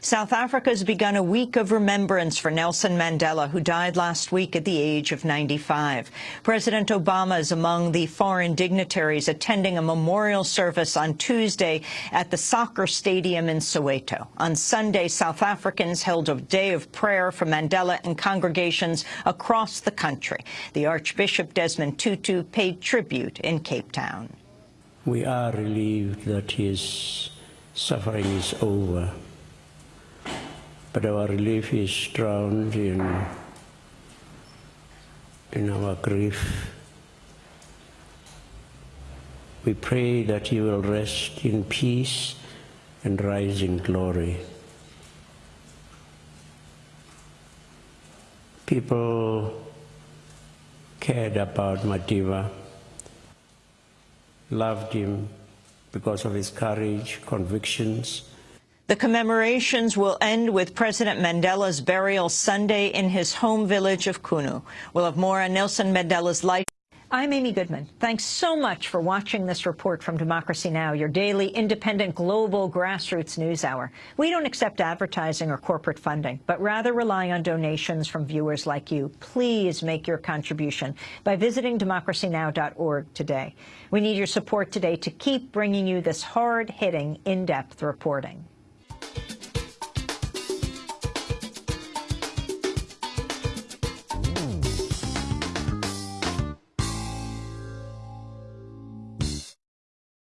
South Africa has begun a week of remembrance for Nelson Mandela, who died last week at the age of 95. President Obama is among the foreign dignitaries attending a memorial service on Tuesday at the soccer stadium in Soweto. On Sunday, South Africans held a day of prayer for Mandela in congregations across the country. The Archbishop Desmond Tutu paid tribute in Cape Town. We are relieved that his suffering is over but our relief is drowned in, in our grief. We pray that he will rest in peace and rise in glory. People cared about Madiba, loved him because of his courage, convictions, the commemorations will end with President Mandela's burial Sunday in his home village of Qunu. We'll have more on Nelson Mandela's life. I'm Amy Goodman. Thanks so much for watching this report from Democracy Now!, your daily independent global grassroots news hour. We don't accept advertising or corporate funding, but rather rely on donations from viewers like you. Please make your contribution by visiting democracynow.org today. We need your support today to keep bringing you this hard-hitting, in-depth reporting.